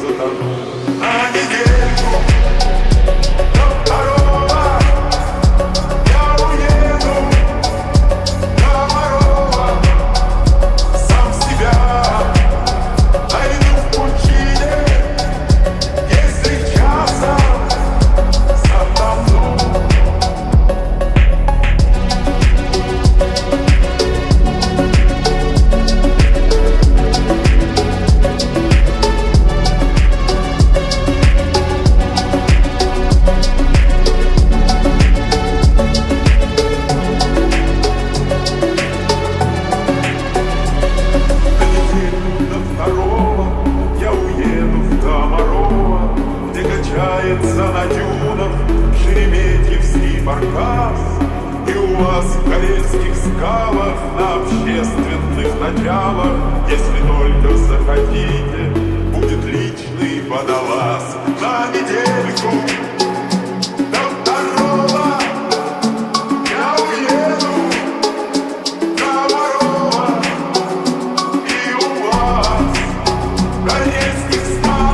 Santo Катается на дюнах Шереметьевский баркас И у вас в карельских скалах На общественных началах Если только захотите Будет личный водолаз. На недельку Корейских стал